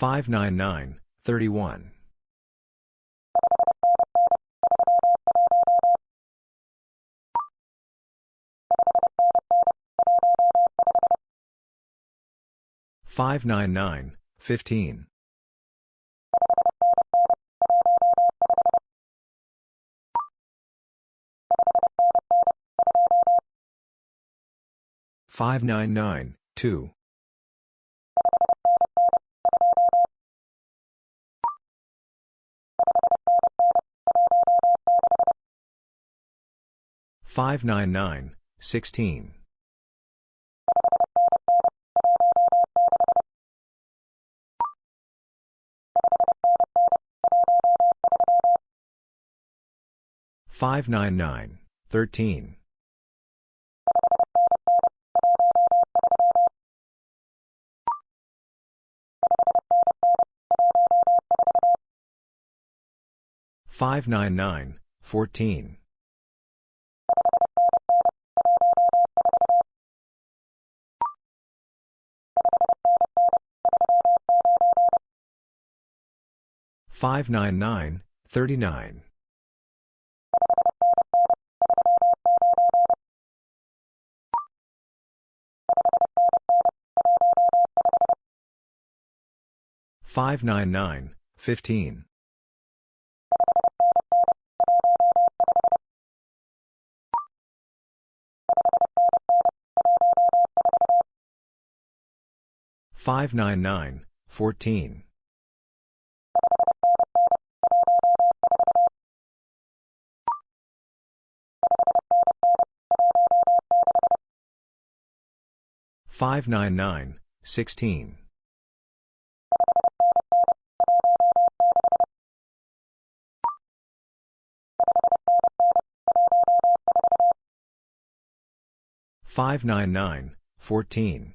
599, 31. 599, 15. 599, 2. 599, 16. 599, 13. 599, 14. 599, 39. 599, 15. 599, 14. 599, 16. 599, 14.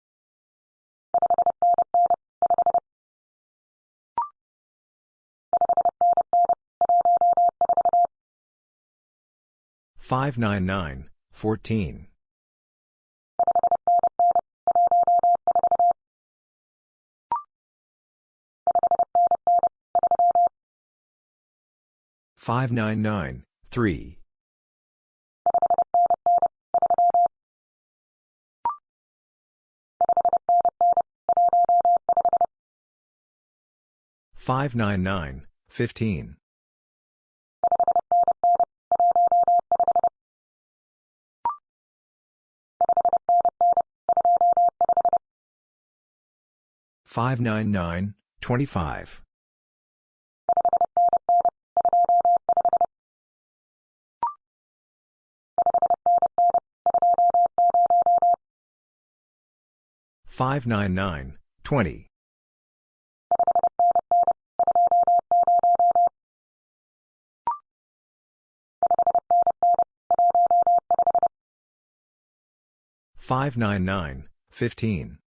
599, 14. 599, 5. 599, 14. 599, 3. 599, 15. 599, 25. 599, 20. 599, 15.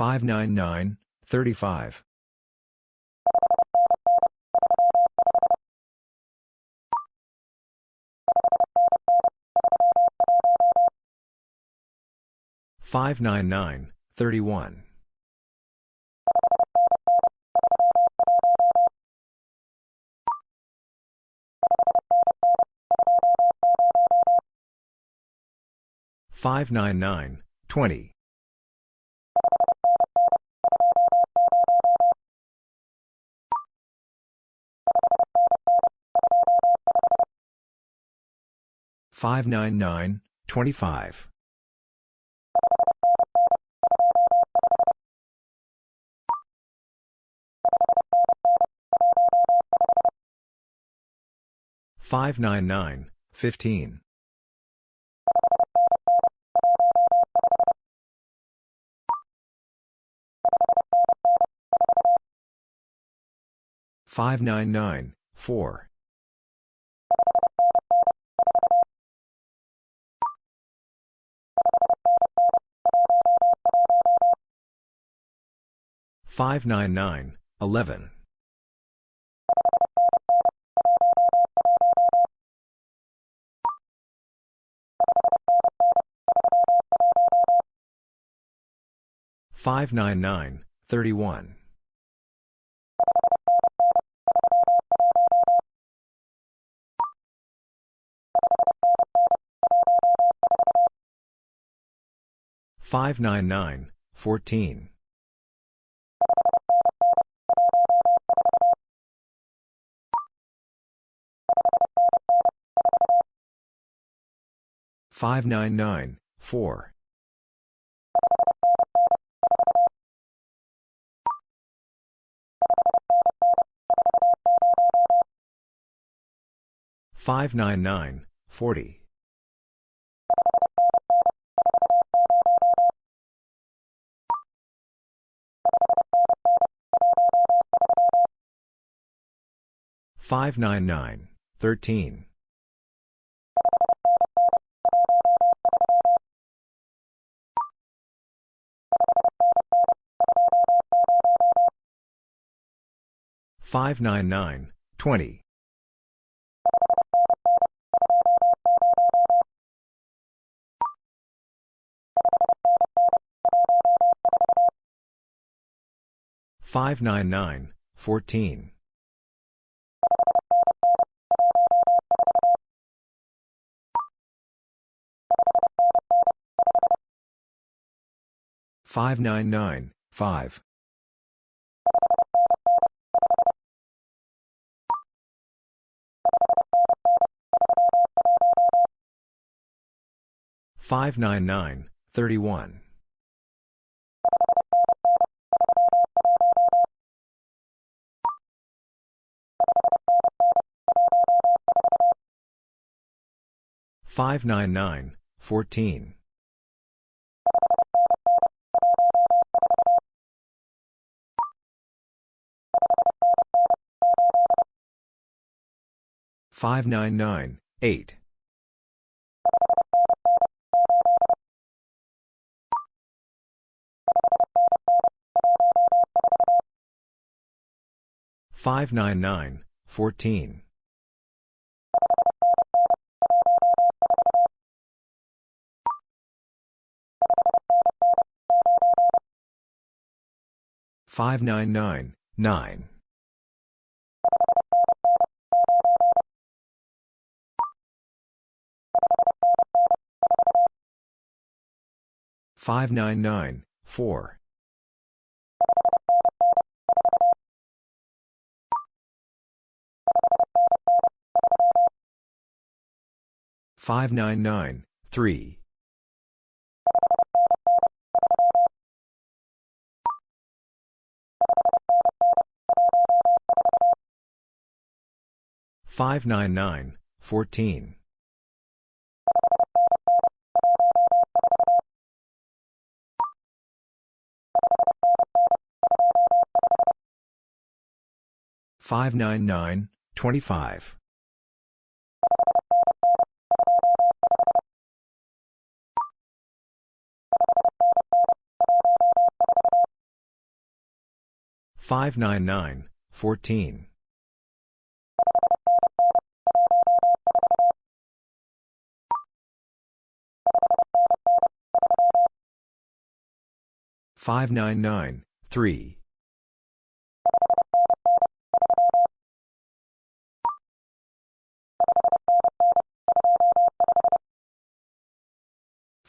599, 35. 599, 31. 599, 20. 599, 25. Five nine nine fifteen five nine nine four 599, 11. 599, 31. 599, 14. 599, 4. 599, 40. 599, 13. 599, 20. 599, 14. 599, 5. 599, 31. 599, 14. 599, 8. 599, 14. 599, 9. 599, 4. 599, 3. 599, 14. 599, 25. 599, 14. 599, 3.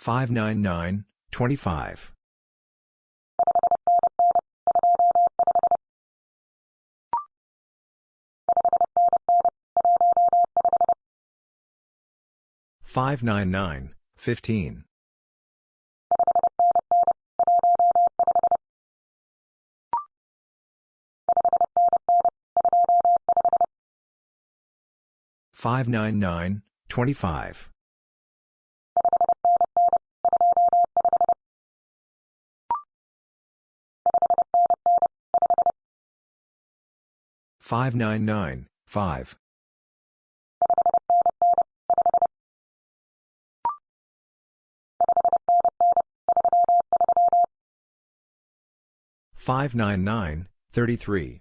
599, 25. 599, 15. 599, 25. 599, 5. 599, 33. 599, 14. 599, 13.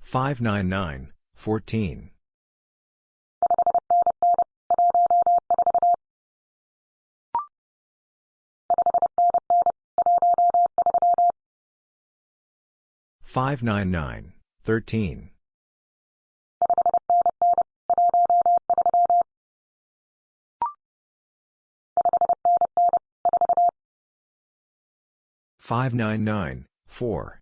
599, 4. 599, 15. 599, 6. 599, 35. 599, 28. 599, 15. 599, 4.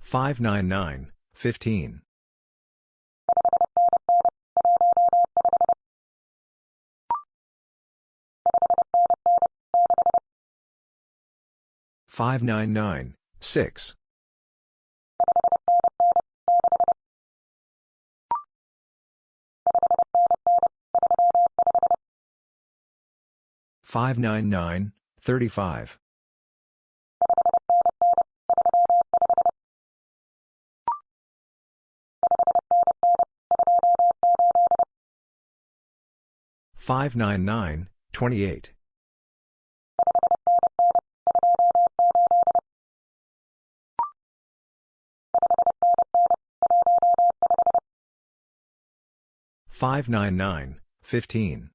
599, 16. 599, 5. 599, 7. 599, 20. 599, 15. 599, 12. 599, 15. 599, 14. 599, 15.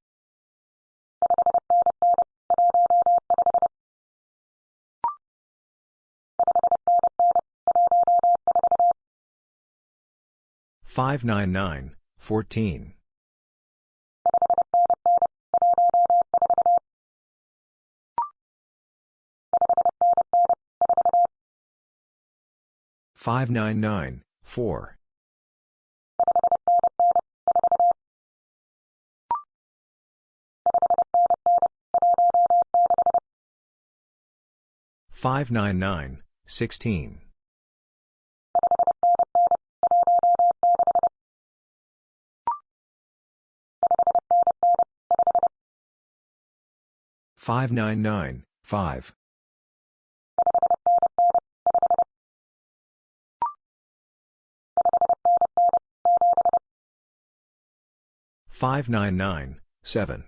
599, 14. 599, 2. 599, 4. 599, 15. 599, 3. 599, 15.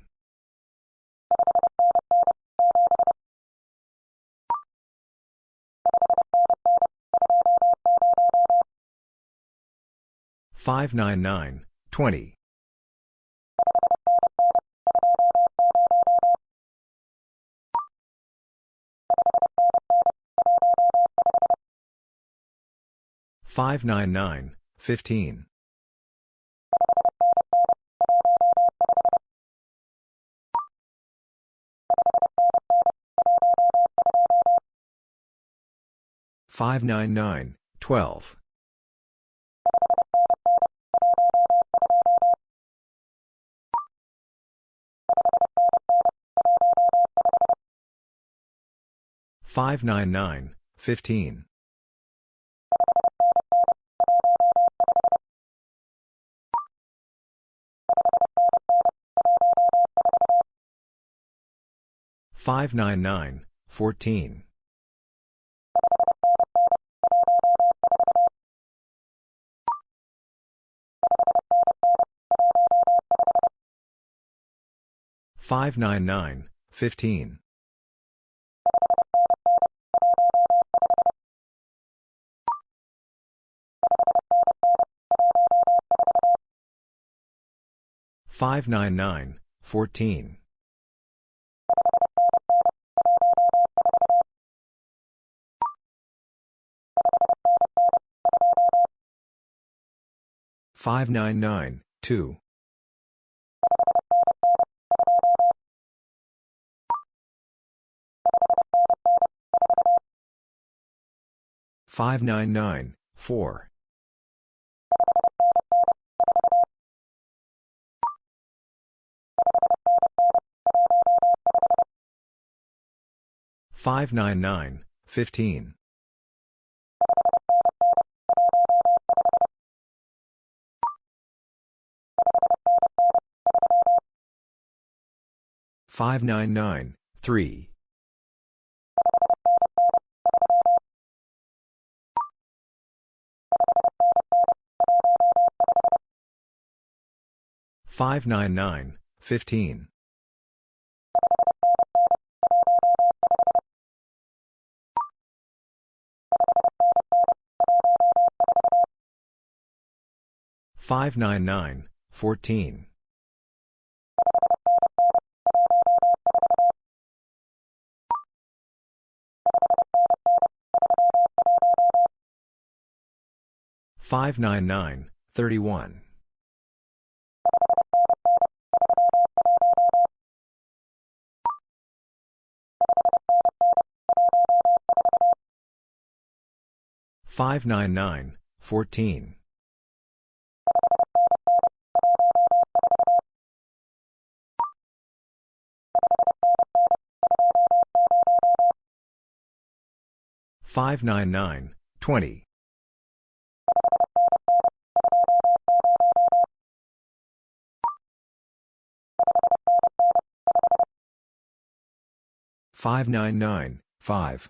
599, 14. 599, 31. 599, 14. 599, 20. 599, 5. 599, 16. 599, 20. 599, 14. 599, 16. 599, 3. 599, 15. 599, 14. 599, 24. 599, 9. 599, 14. 599, 4. Five nine nine fifteen five nine nine three 599, 9. Five nine nine twenty. Five nine nine fifteen. Five nine nine twenty. Five nine nine five.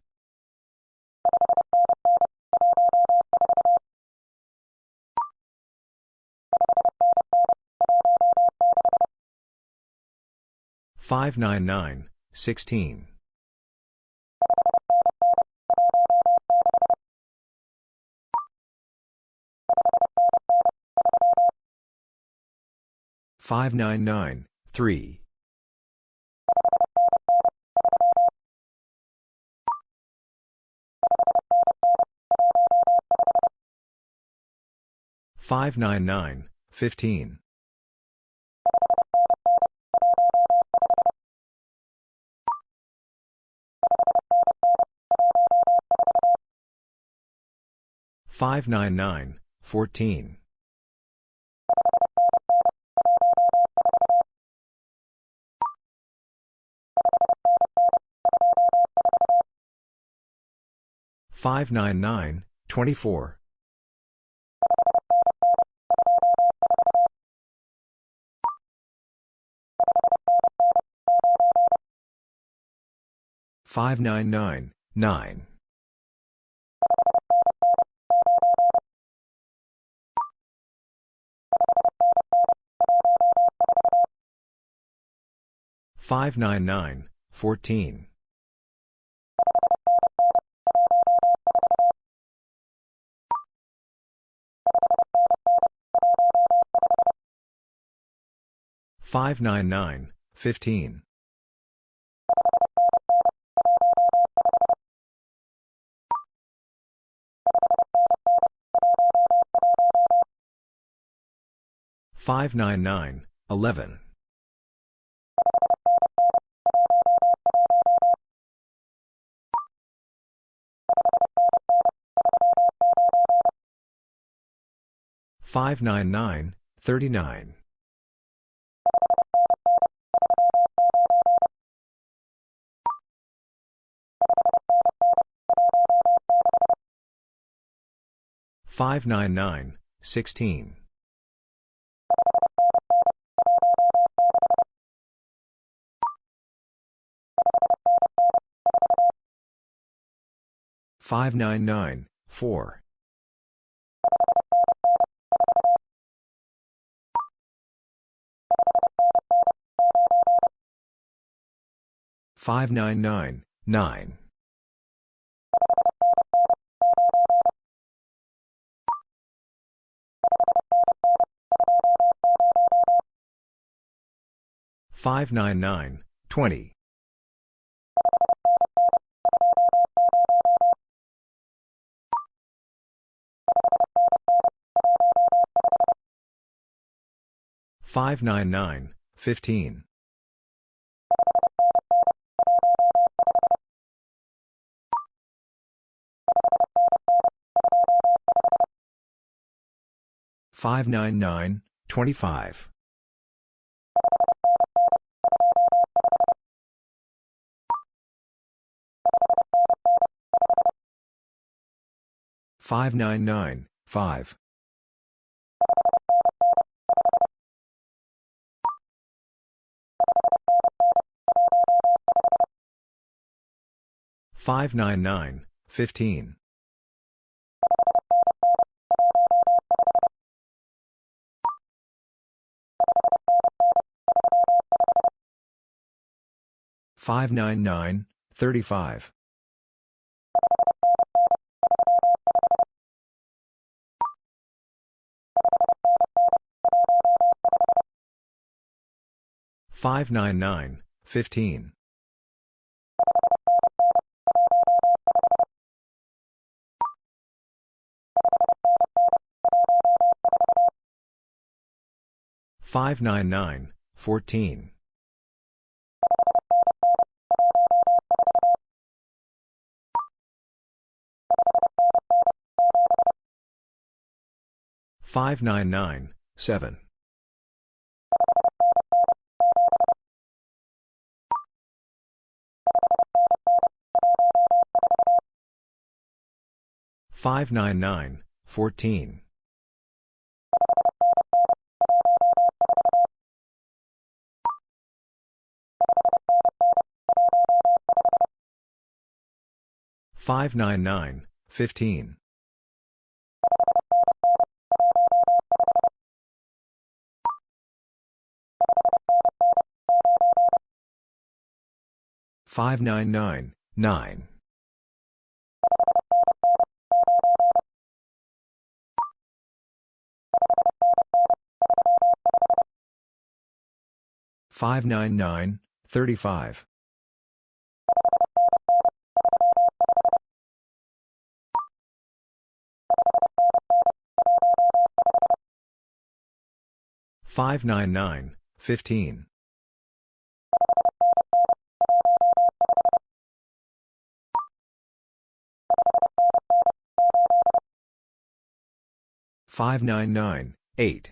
thirty five. Five nine nine Fifteen. Five nine nine, fourteen. Five nine nine, twenty four. 599, 9. 599, 14. 599, 15. Nine fifteen. Five nine nine nine. Five nine nine thirty five. Five nine nine fifteen. Five nine nine eight. Five nine nine fourteen. Five nine nine 599, 15. 599, 35. 599, Fifteen. Five nine nine, fourteen. Five nine nine, seven. Fourteen. Five nine nine fifteen. Five nine nine fourteen. Five nine nine sixteen. Five nine nine nine.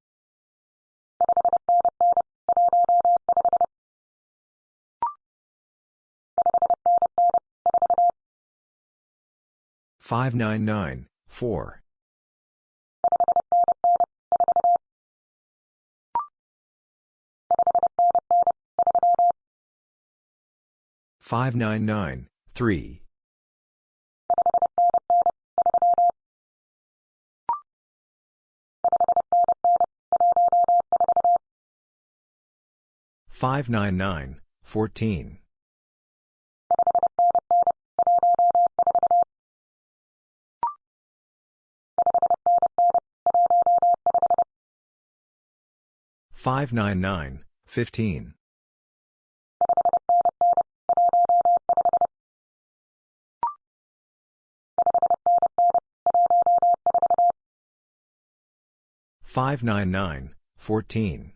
8. Five nine nine three five nine nine fifteen. five nine nine fourteen.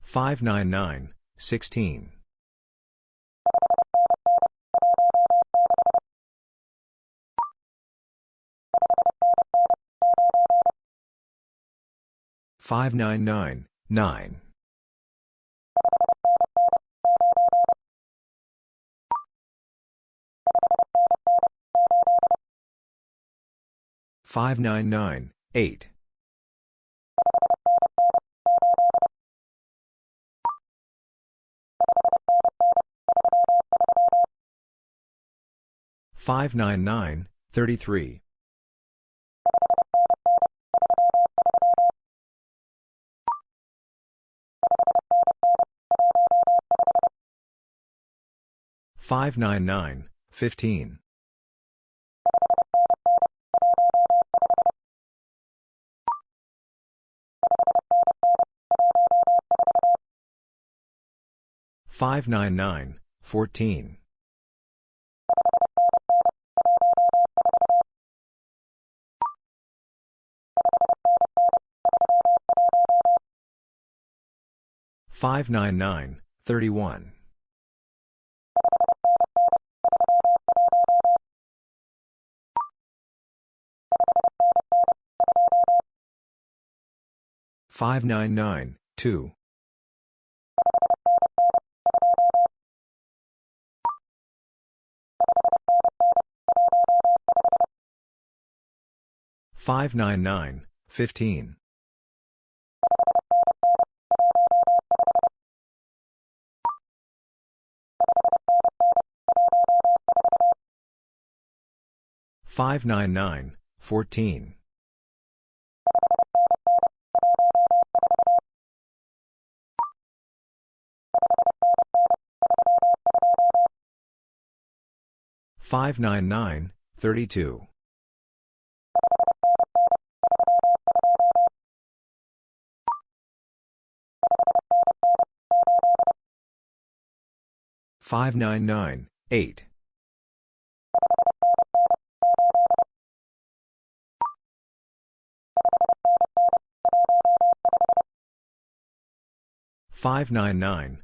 Five nine nine 599, 9. Five nine nine eight five nine nine thirty three 599, 15. Five nine nine fourteen five nine nine thirty one 599, 2. Five nine nine fifteen five nine nine fourteen thirty one. Five nine nine eight. Five nine nine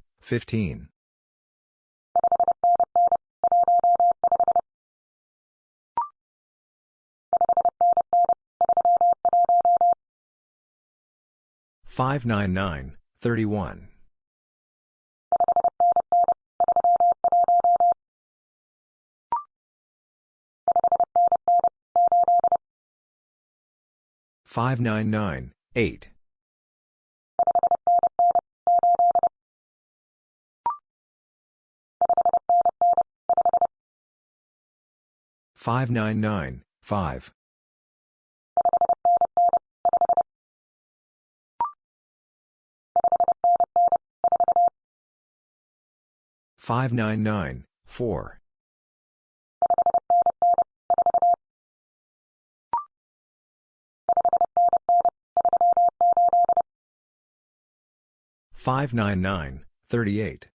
five. Five nine nine four. Five nine nine thirty eight.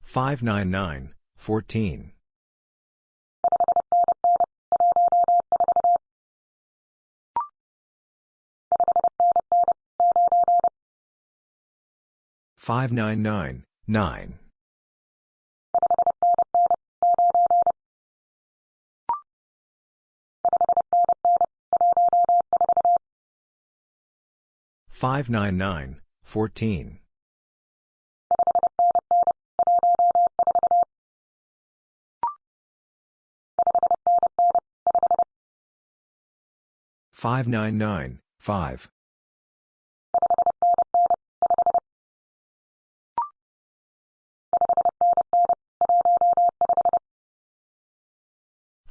Five nine nine fourteen. Five nine nine nine. Five nine nine fourteen. Five nine nine five.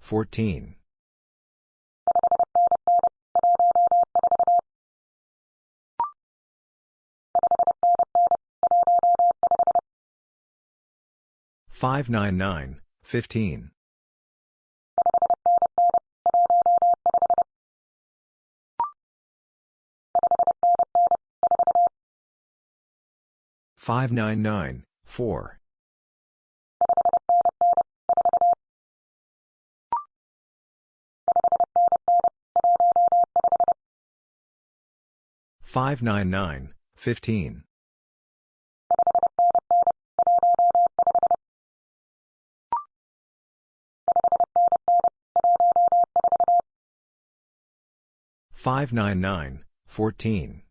fourteen. Five nine nine fifteen. Five nine nine fourteen. 599, 15. 599, 4.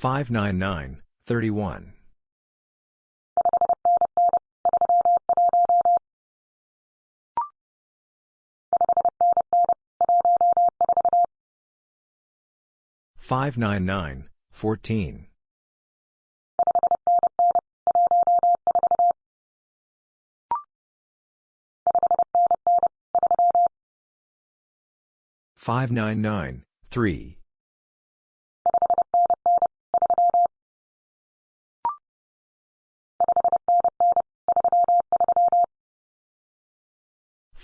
599, 15. 599, 14. 599, 31. 599, 14. 599, 3.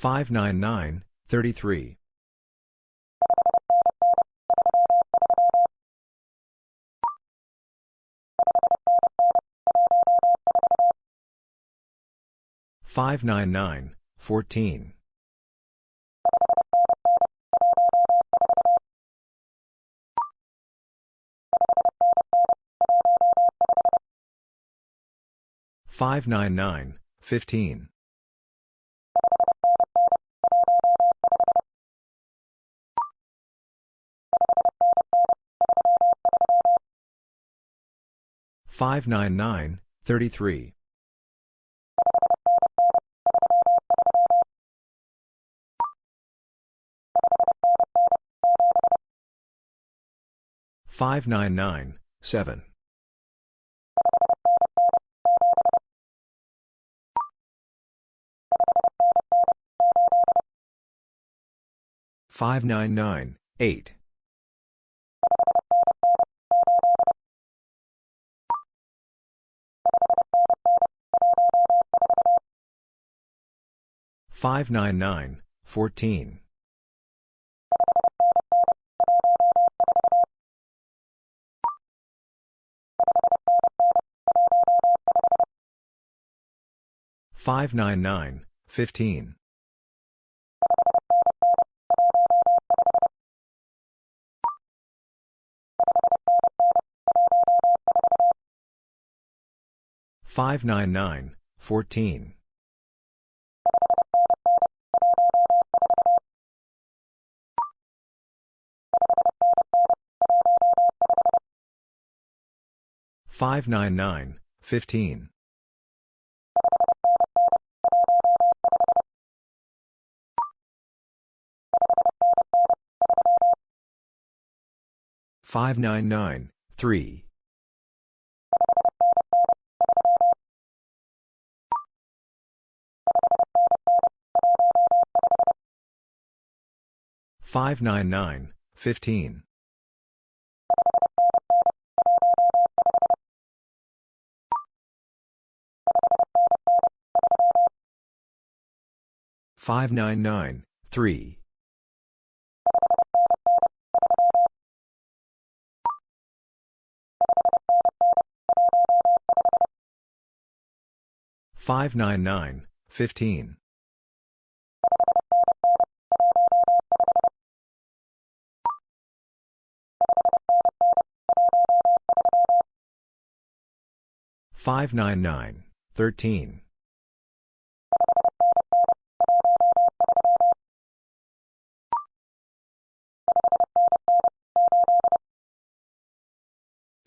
599, 33. 599, 14. 599, 15. 599, 33. 599, 7. 599, 8. 599, 14. 599, 15. 599, 14. 599, 15. 599, 3. 599, 15. 599, 3. 599, 15. 599, 13. 599, 8. 599, 14. 599, 599, 15. Five nine nine fourteen. Five nine nine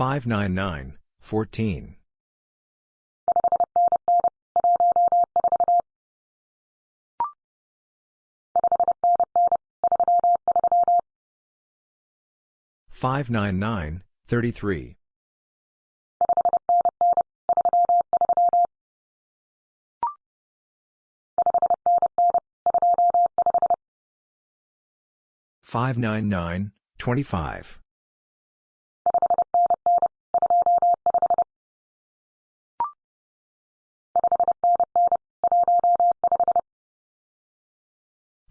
Five nine nine fifteen. Five nine nine fourteen. Five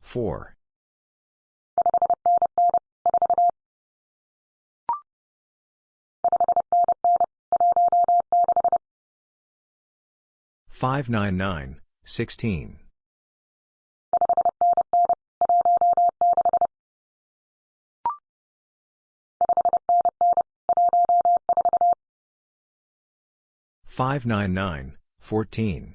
four. Five nine nine sixteen. Five nine nine fourteen.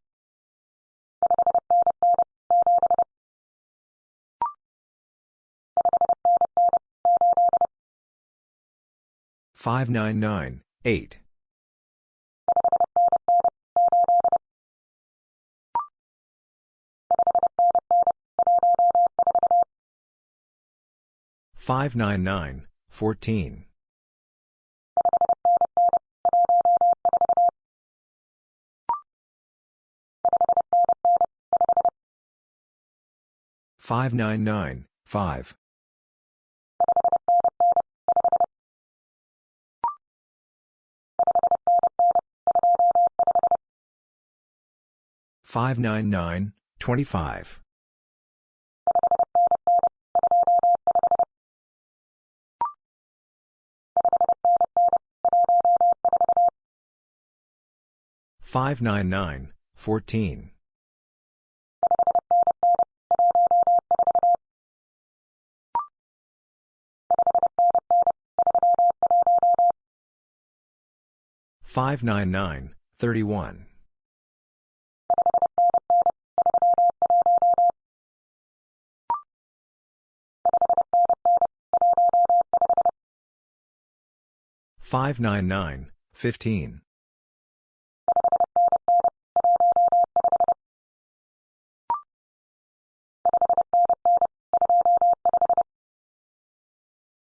fourteen. Five nine nine seven. Five nine nine eight. Five nine nine fourteen. Five nine nine five.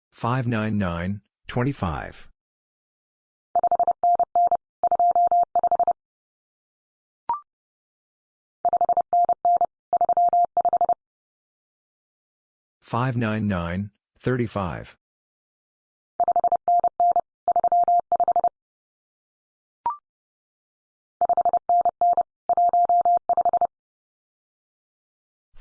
Five nine nine twenty five. Five nine nine fourteen. Five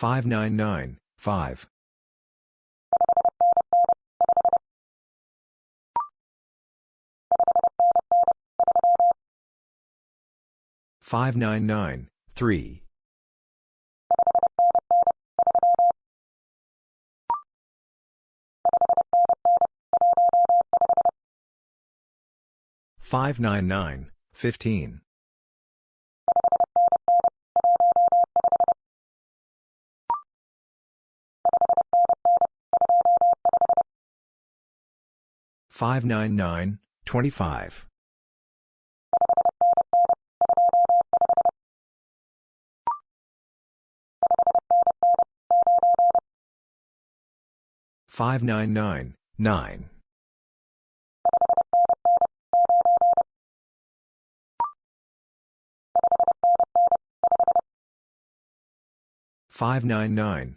Five nine nine twenty five. Five nine nine five. Five nine nine fifteen. Five nine nine thirty five. 599, 3. 599,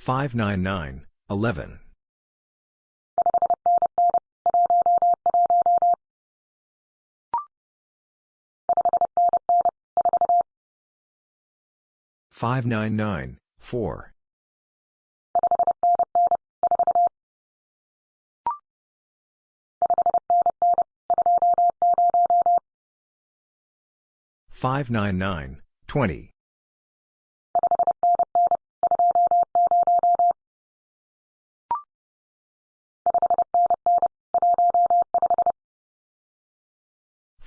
599, 25. 599, 9. 599, 5. 599, 15. 599, 7.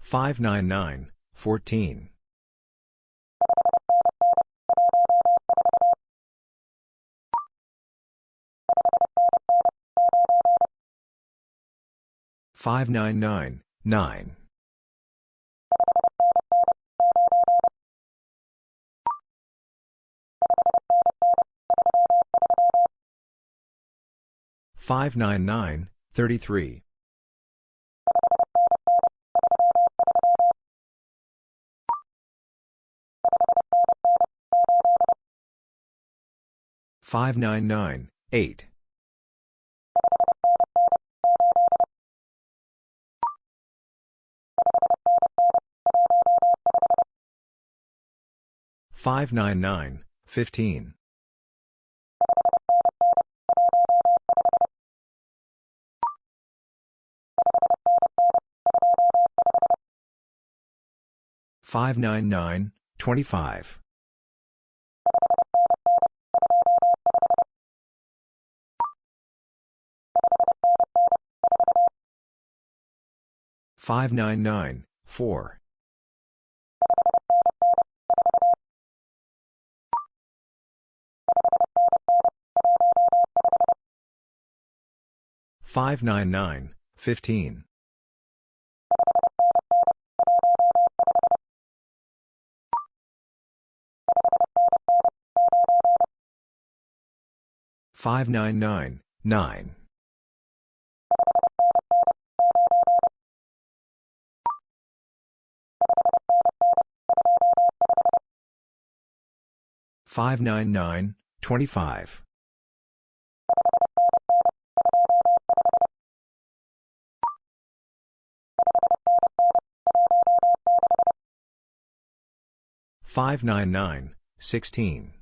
599, 14. 599, 4. 599, 14. 599, 9. 599, 33. 599, 8. 599, 15. 599, 25. Five nine nine four five nine nine fifteen 4. 599, 15. 599, 9. 599, 25. 599, 16.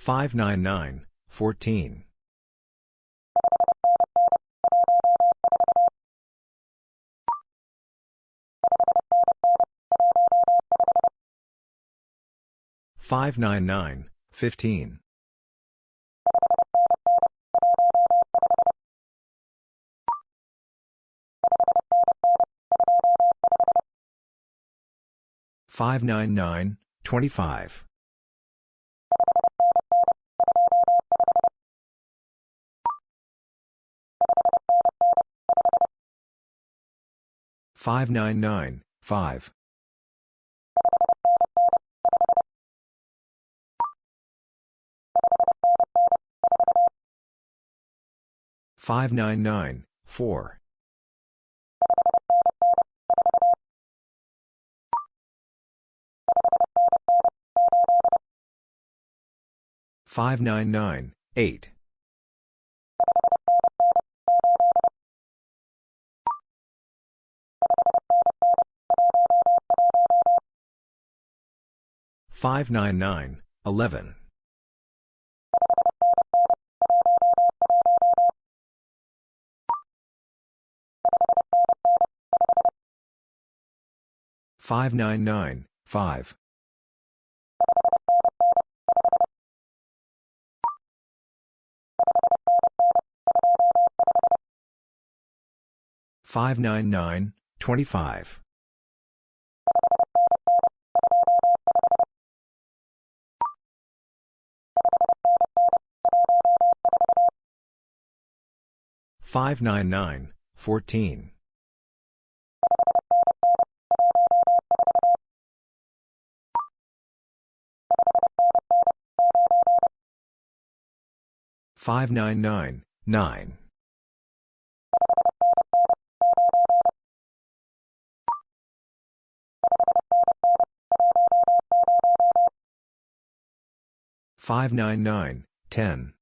599, 15. 599, 11. 599, 14. 599, 15. 599, 25. 599, 5. 599, 4. 599, 8. 599, 11. 599, 5. 599, 25. 599, 14. 599, 9. 599, 10.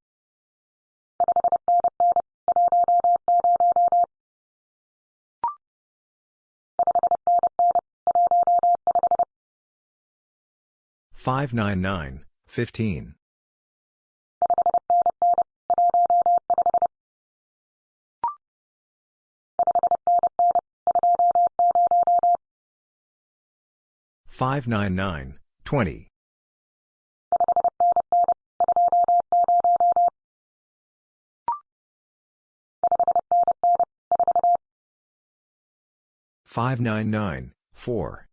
599, 15. 599, 20. 599, 4.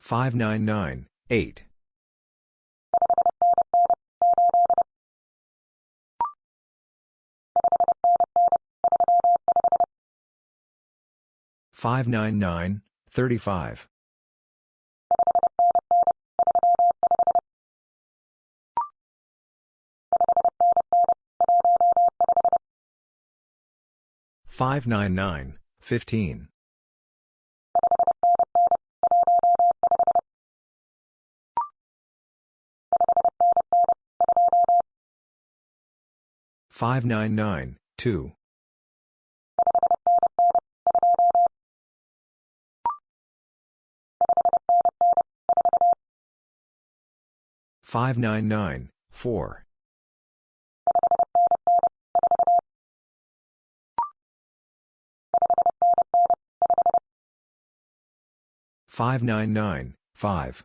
599, 8. 599, 35. 599, 15. 599, 2. 599, 4. 599, 5.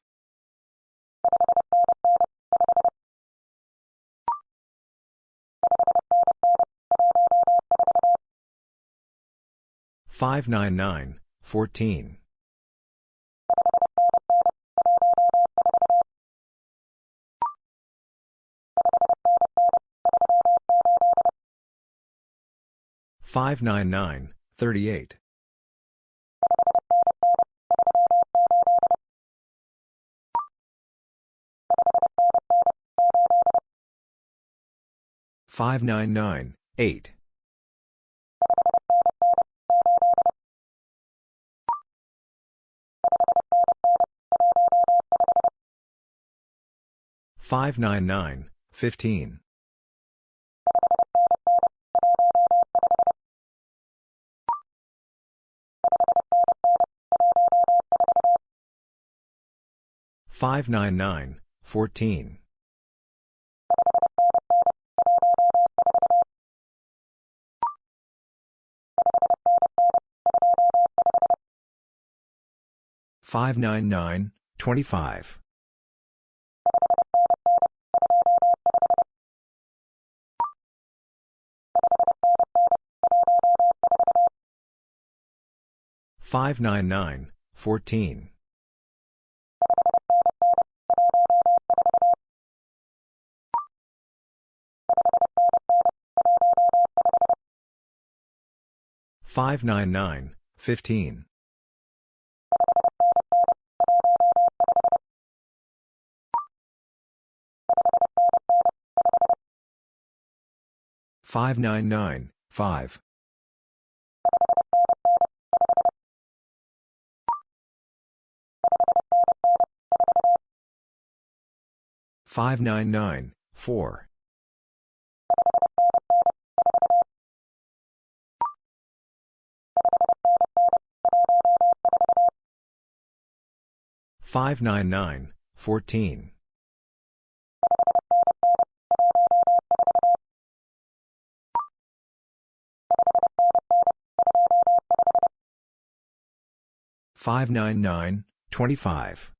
599, 14. 599, 38. 599, 8. 599, 15. 599, 14. 599, 25. 599, 14. 599, 15. 599, 5. 599, 4. 599, 14. 599, 25.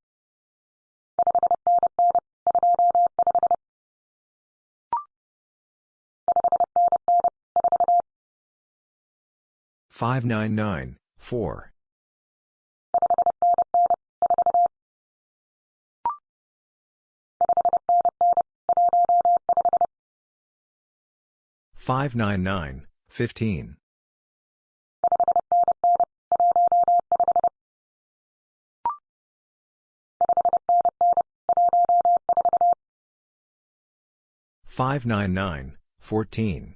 599, 4. 599, 15. 599, 14.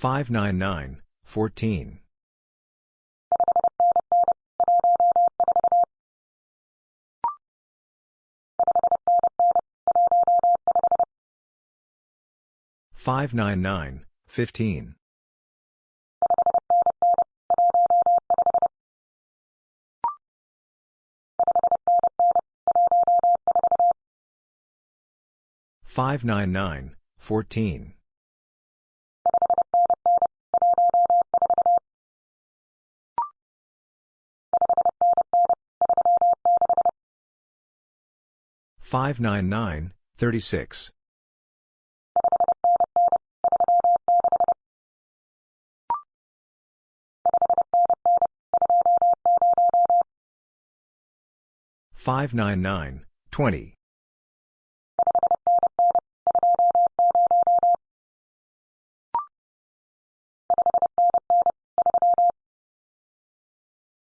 599, 14. 599, 4. 599, 14. 599, 15. 599, 14. 599, 36. Five nine nine twenty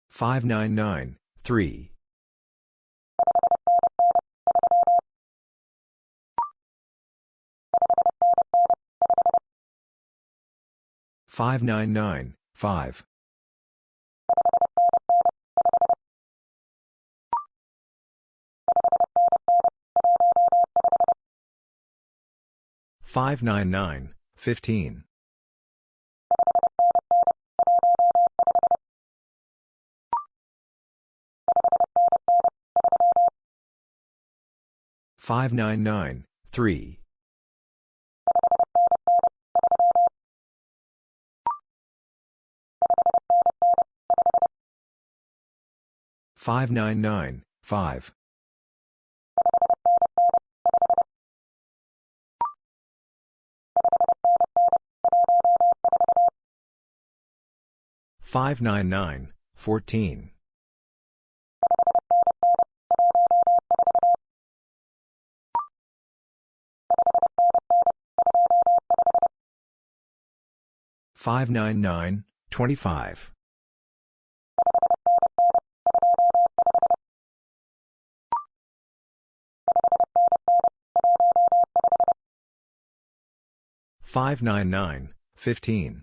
five nine nine three 599, 5. Five nine nine fifteen five nine nine three 599, 5. Five nine nine fourteen five nine nine twenty five 599, 15.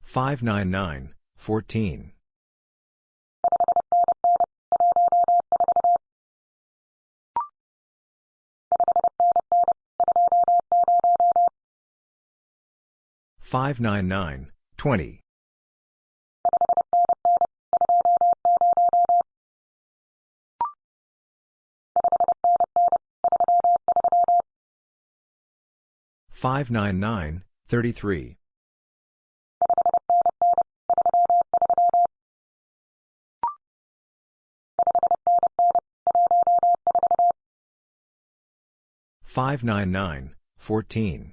Five nine nine fourteen five nine nine 599, 33. Five nine nine fourteen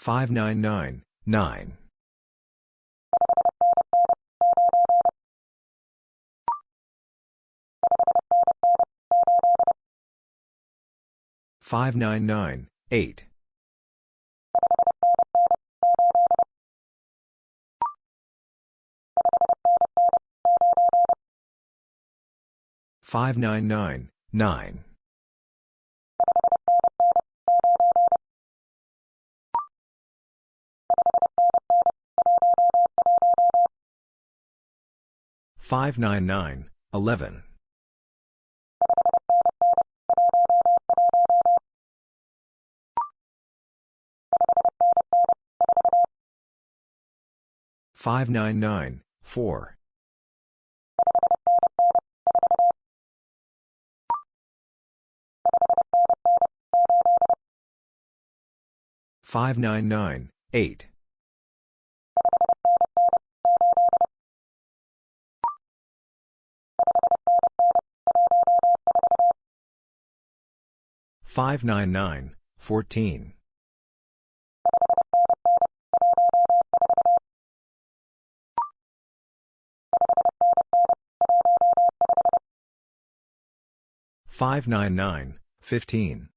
599, 9. Five nine nine eight five nine nine nine 599, 11. Five nine nine four five nine nine eight 599, 8. 599, 14. 599, 15.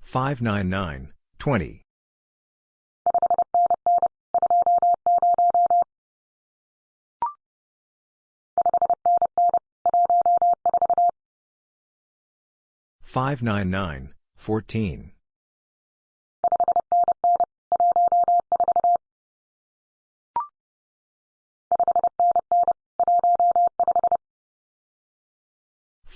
599, 20. 599, 14.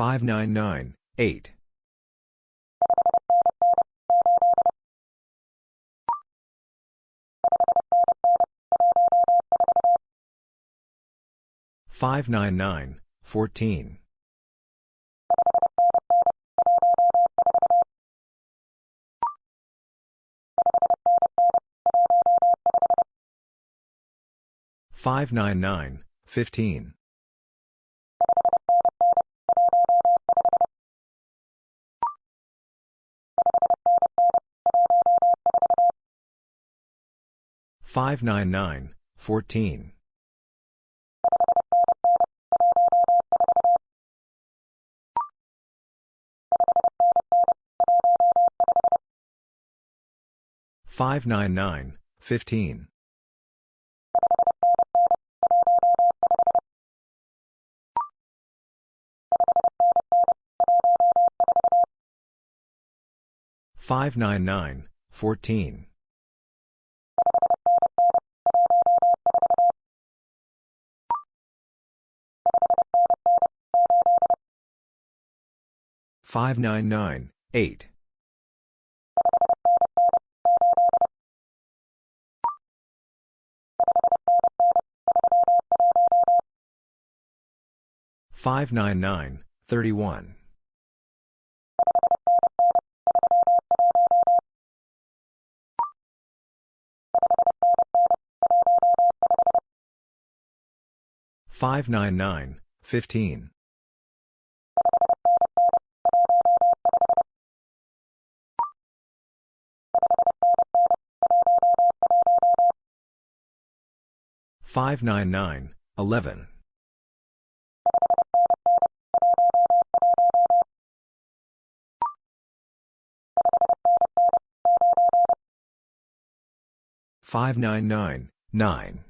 31. 599, 14. 599, 8. 599, 14. 599, 15. 599, 14. 599, 15. 599, 14. 599, 8. 599, 31. 599, 15. 599, 11. 599, 9.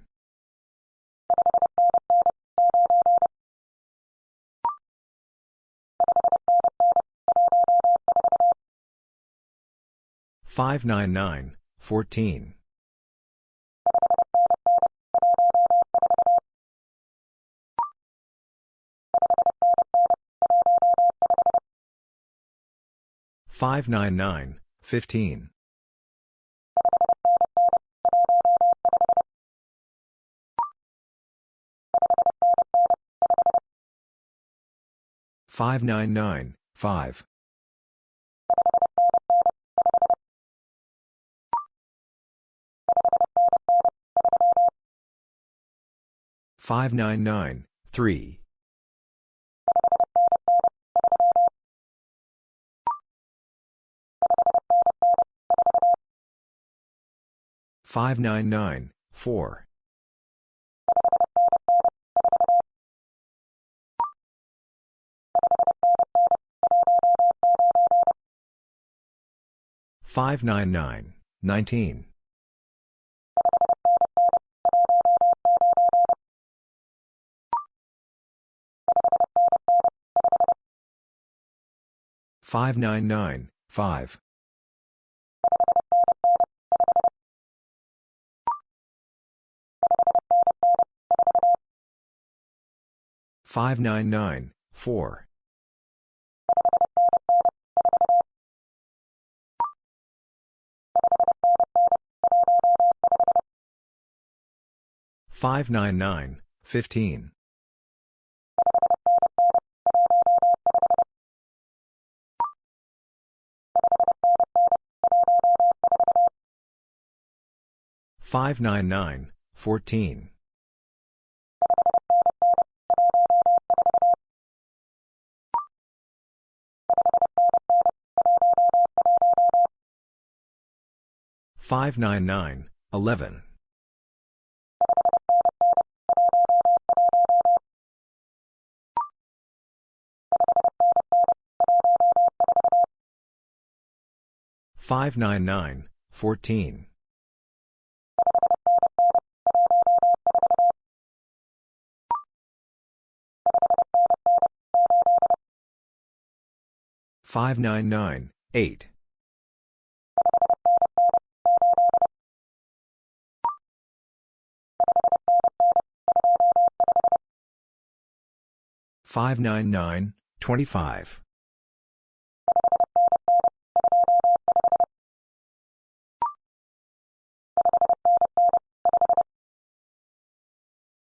599, 14. 599, 15. 599, 5. 599, 3. 599, 4. 599, 19. 599, 5. 599, 4. 599, 15. 599, 14. 599, 11. 599, 14. 599, 8. 599, 25.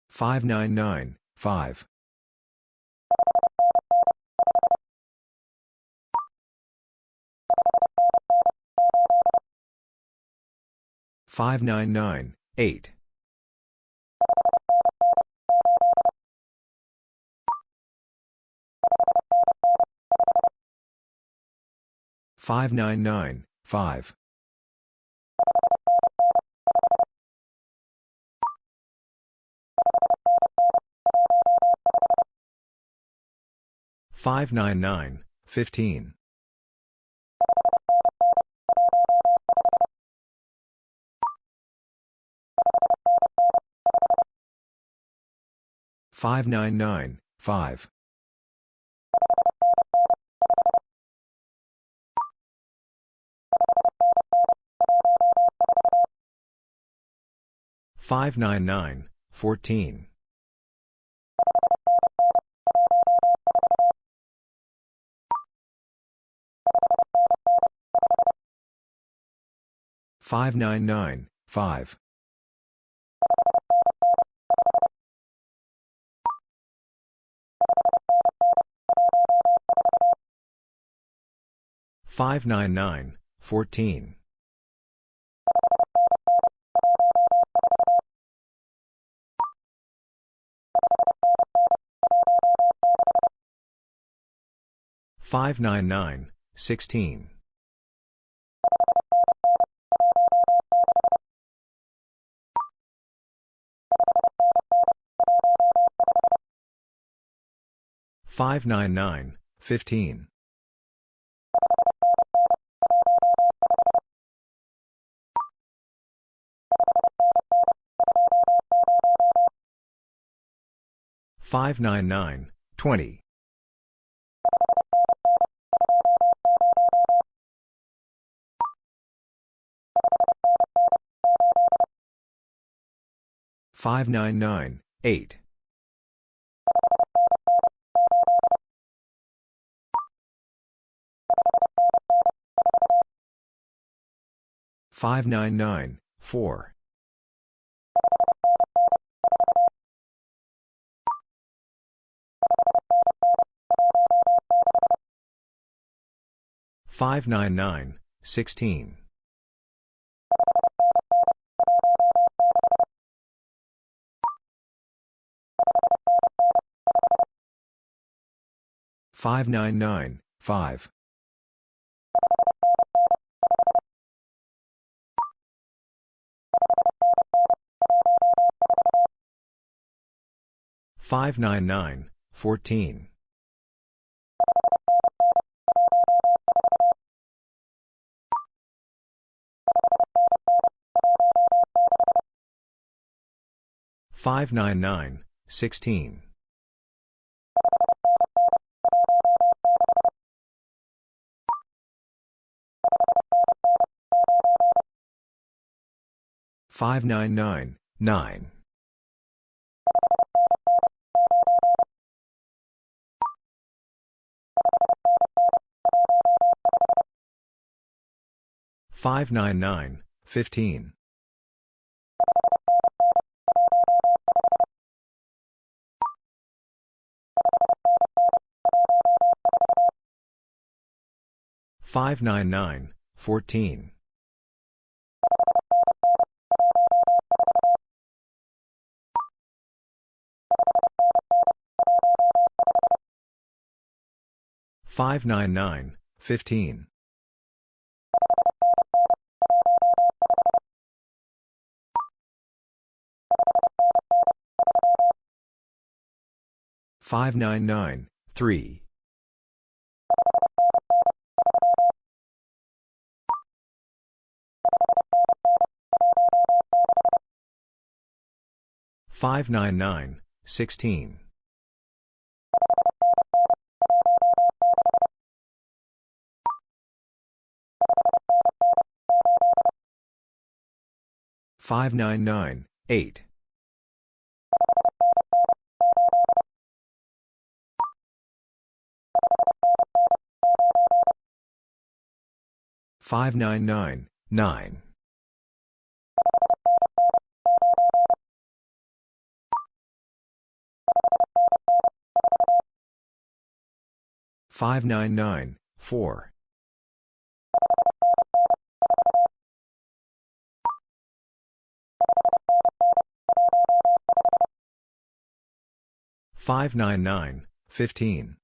599, 5. 599, 8. Five nine nine five. Five nine nine fifteen. 599, 5. 599, 15. 599, 5. 599, 14. 599, 5. 599, 14. 599, 16. 599, 15. 599, 20. 599, 8. 599, 4. 599, 16. 599, 5. 599, 14. 599, 16. Five nine nine nine five nine nine fifteen 599, 14. 599, 15. 599, 3. 599, 16. 599, 8. 599, 9. 599, 4. 599, 15.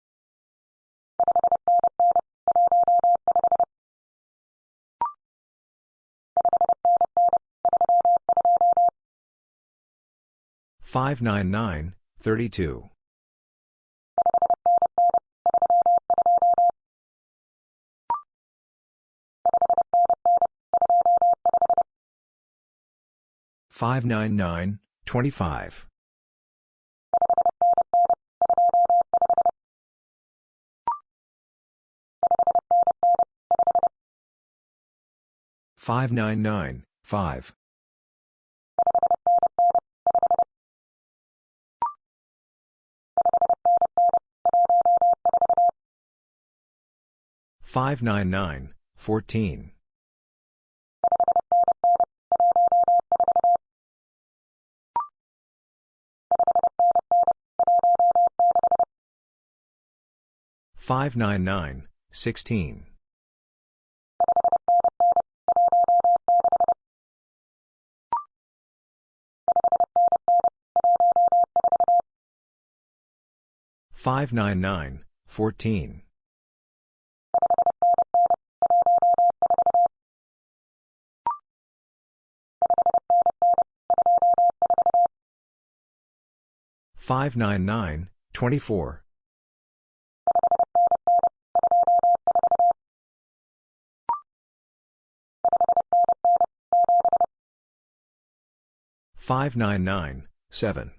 599, 32. 599, 25. 599, 5. 599, 14. 599, 16. 599, 14. 599, 24. 599, 7.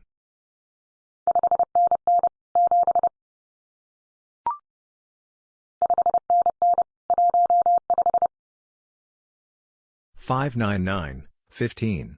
599, 15.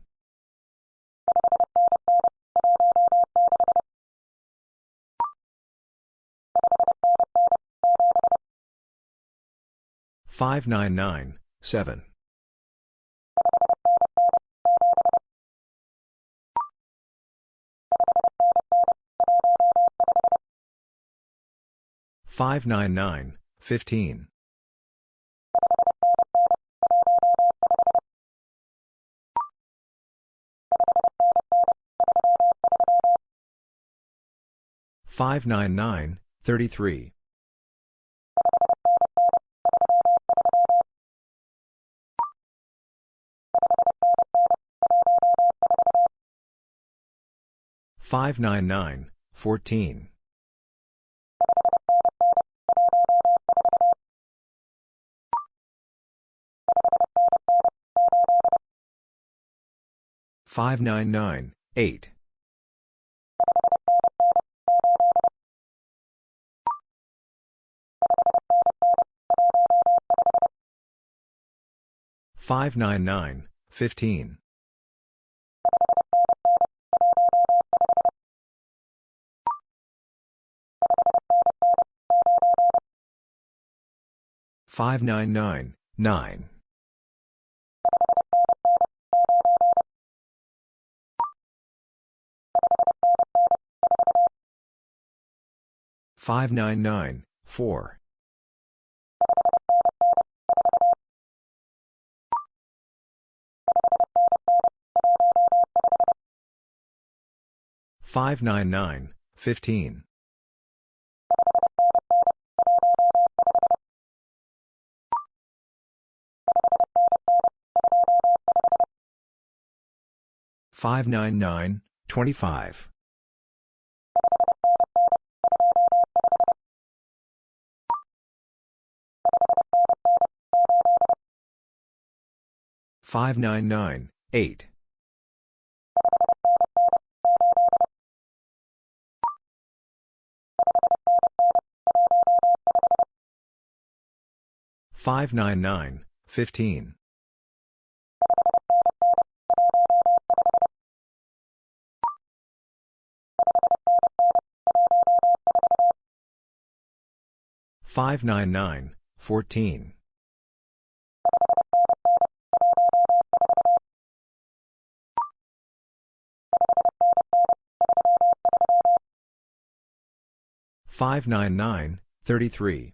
599, 5. 599, 16. 599, Thirty-three. Five nine nine fourteen. Five nine nine eight. 599, 15. 599, 9. 599, 4. 599, 15. 599, 25. 599, 8. 599, 15. 599, 14. 599, 33.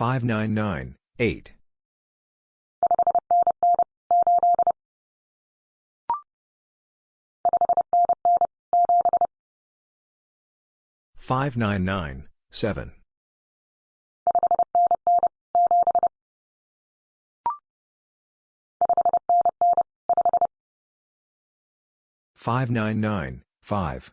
25. 599, 16. 599, 8. 599, 7. 599, 5.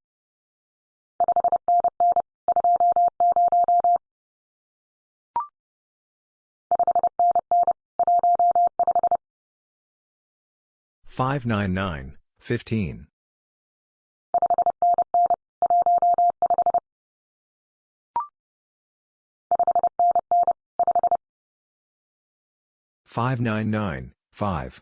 599, 11. 599, 20. 599, 15. 599, 5.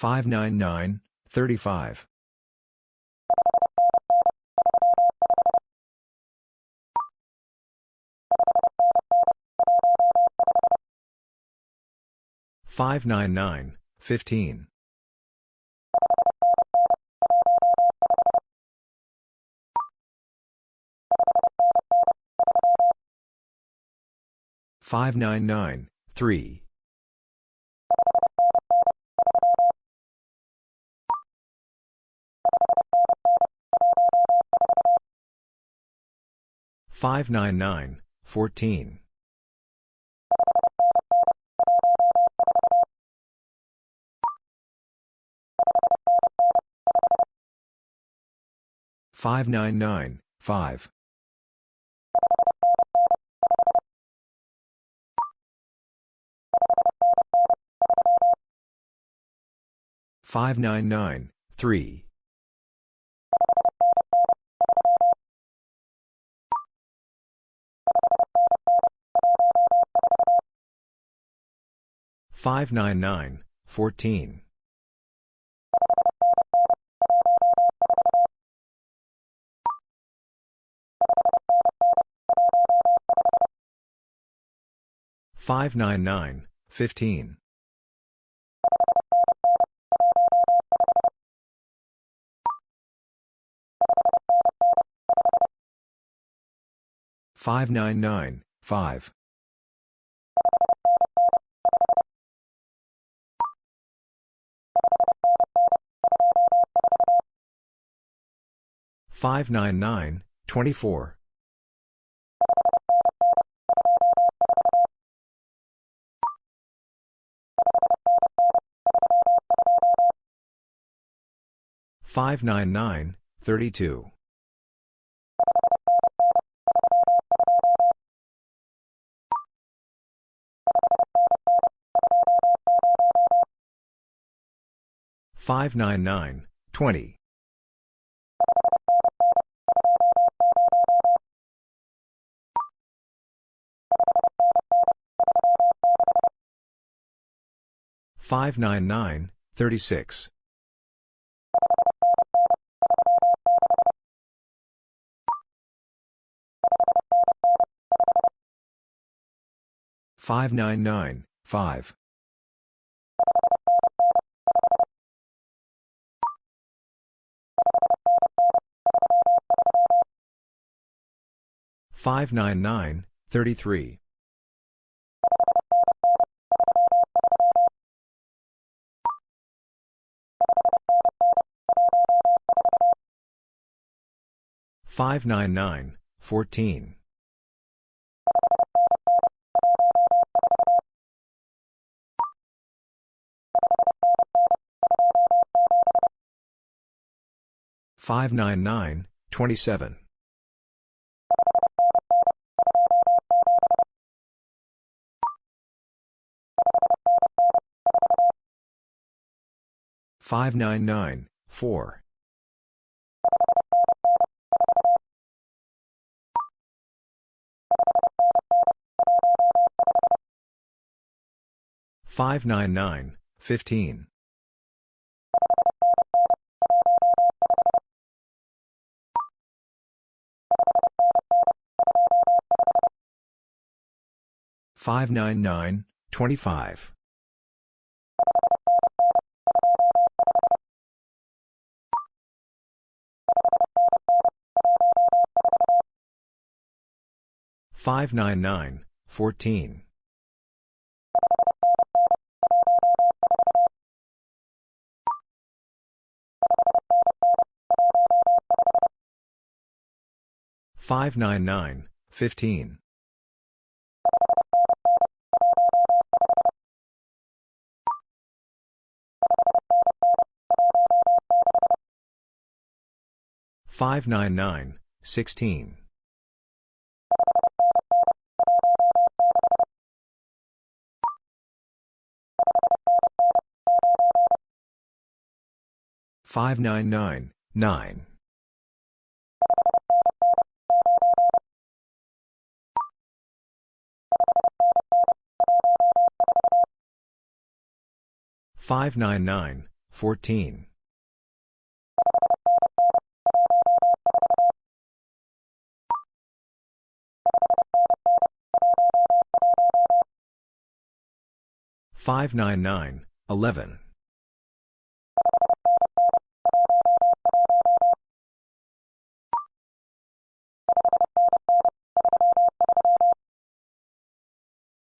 599, 35. 599, 15. 599, 3. 599, 14. Five nine nine five five nine nine three 599, 14. 599, 15. 599, 5. 599, 24. 599, 32. 599, 20. 599, 36. 599, 5. 599, 33. 599, 14. 599, 27. 599, 4. 599, 15. 599, 25. 599, 14. 599, 15. 599, 16. 599, 9. 599, 14. 599, 11.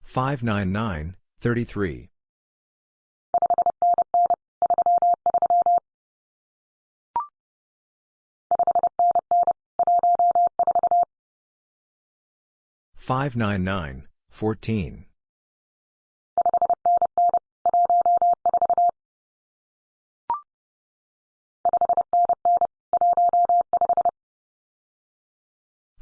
599, 33. 599, 14.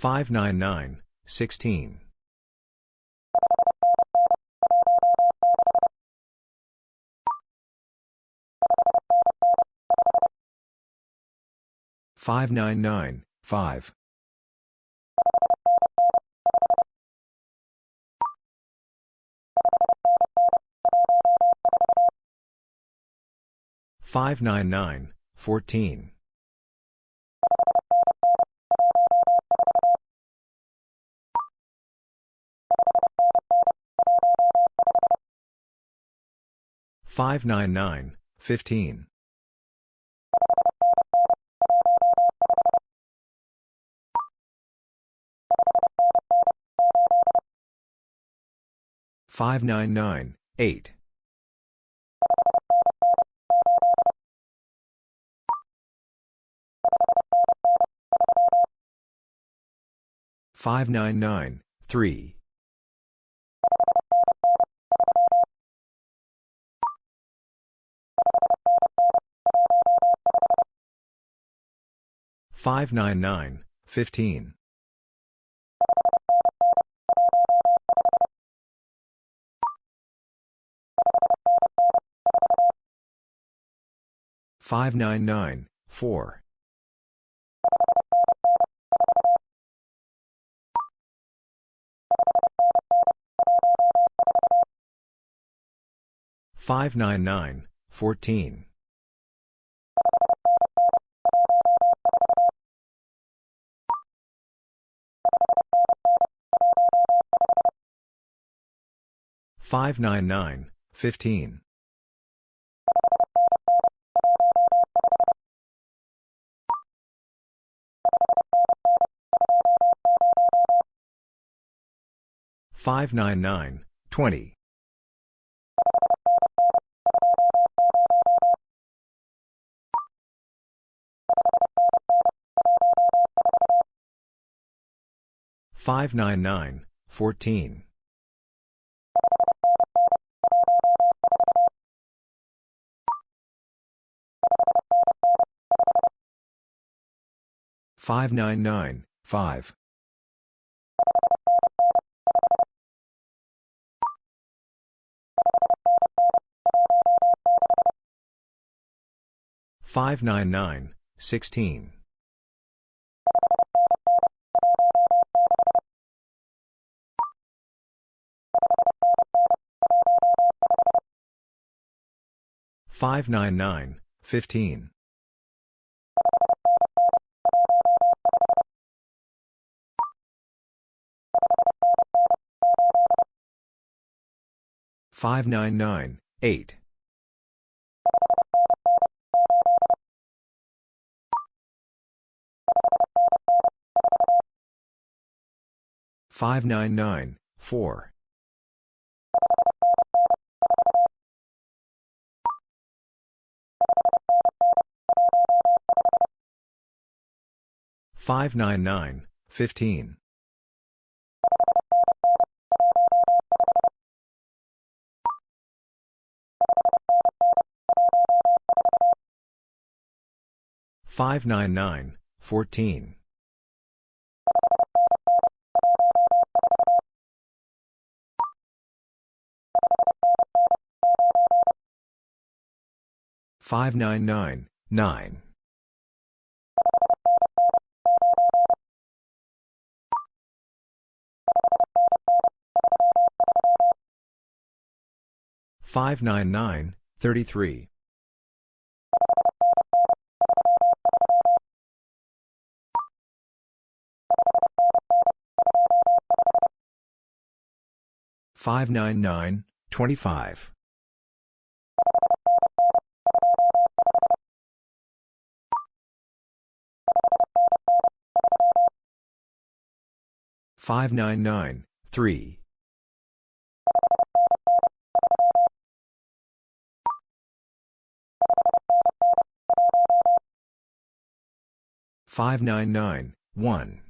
599, 16. 599, 14. 599, 16. 599, 5. 599, 14. 599, 15. 599, 8. 599, 3. 599, 15. 599, 4. 599, 14. 599, 15. 599, 20. 599, 14. 599, 5. 599, 16. 599, 15. 599, 8. 599, 4. 599, 15. 599, 14. 599, 9. 599, 33. 599, 25. 599, 3. 599, 599, 15. 599, 14. 599, 4. 599, 15. 599, 14.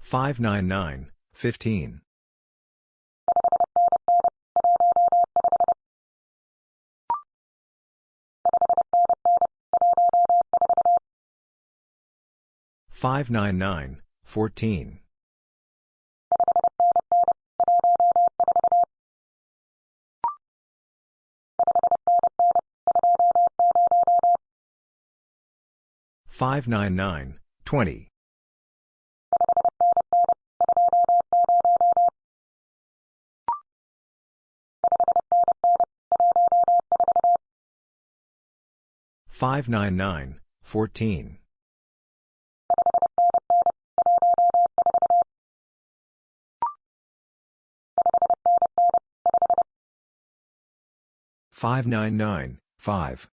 599, 15. 599, 14. 599, 15. 599, 8. 599, 15. 599, 25. 599, 5.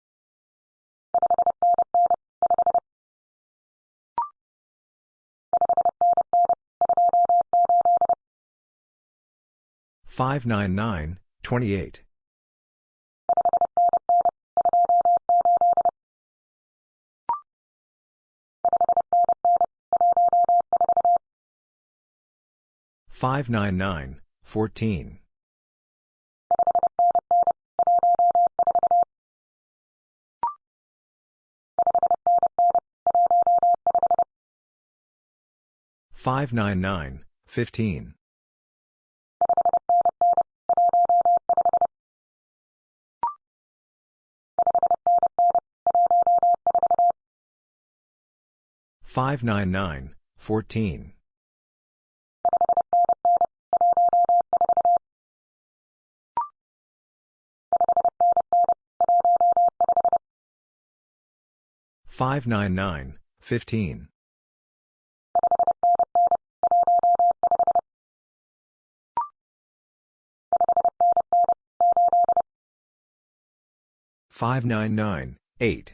599, 2. 599, 14. 599, 15. 599, 20. 599, 8. Five nine nine fifteen. Five nine nine eight.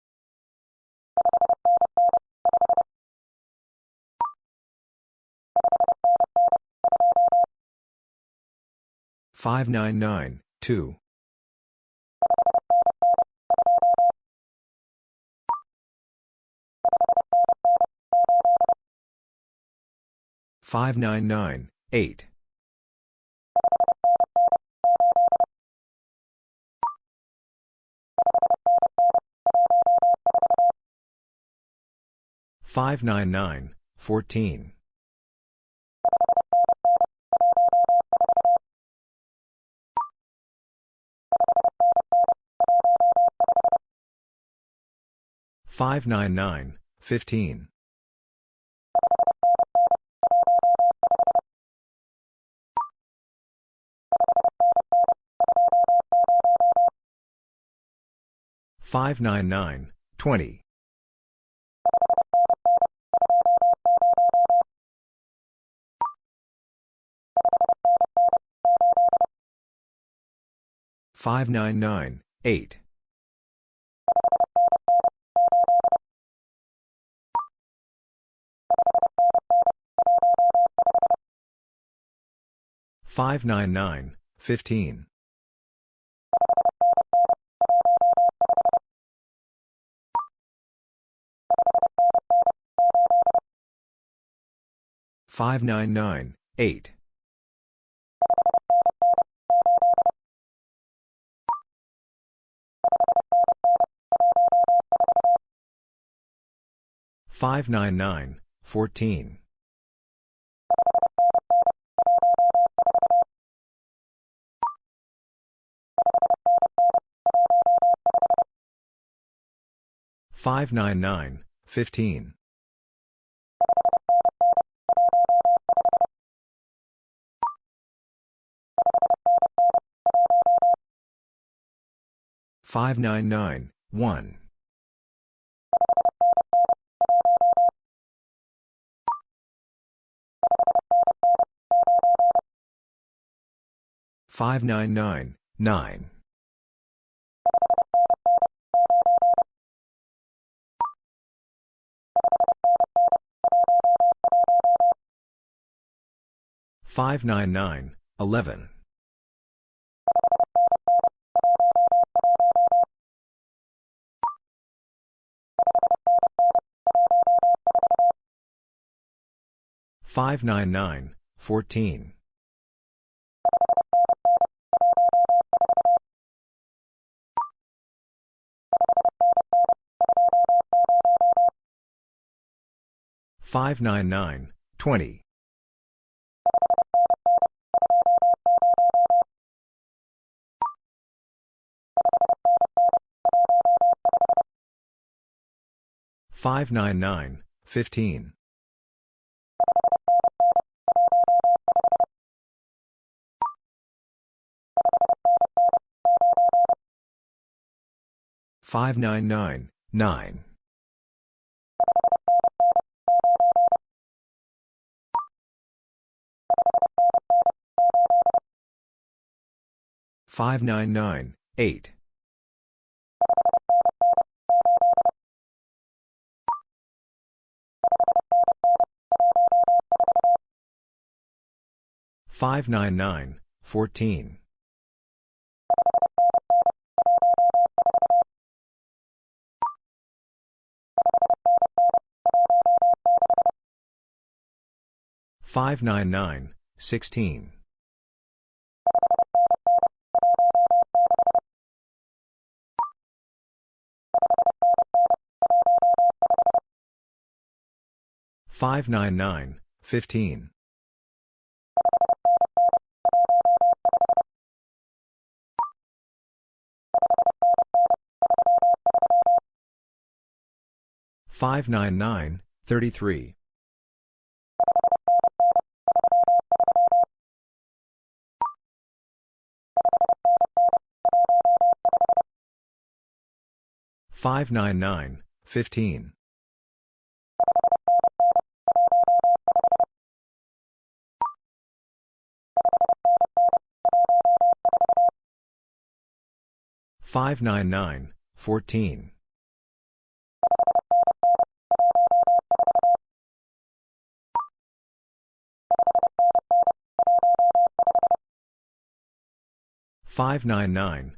fifteen. Five nine nine one. Five nine nine 599, 15. Five nine nine twenty five nine nine eight Five nine nine fourteen. Five nine nine twenty. Five nine nine fifteen. Five nine nine nine. Five nine nine eight. Five nine nine fourteen. Five nine nine sixteen. Five nine nine fifteen. Five nine nine thirty-three. Five nine nine fifteen. Five nine nine fourteen. Five nine nine 599, 15. 599, 33. 599, fifteen. Five nine nine four. Five nine nine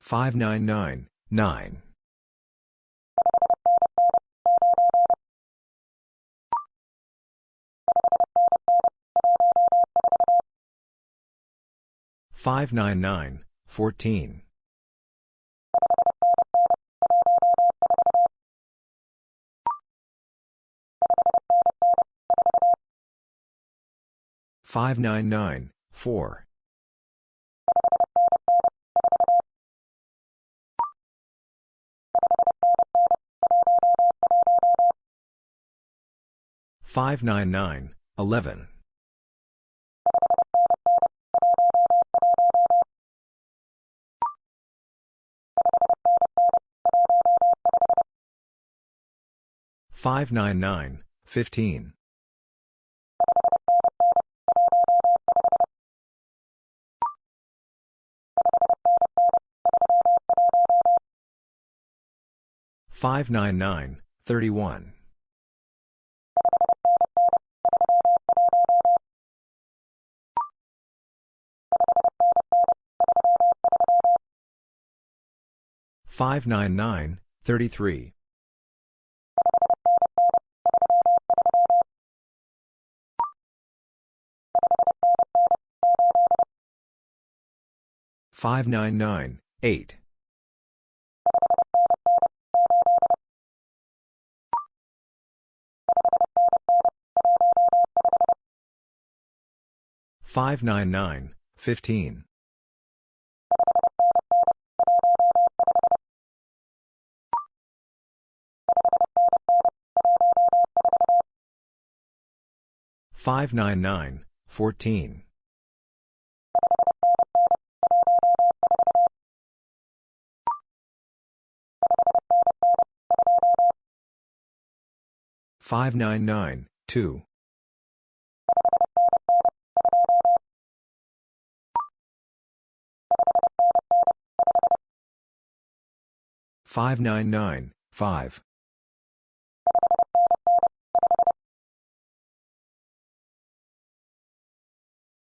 Five nine nine nine. 599, 14. 599, 4. 599, 11. 599, 15. 599, 31. 599, 33. 599, 8. 599, 15. 599, 14. 599, 2. 599, 5.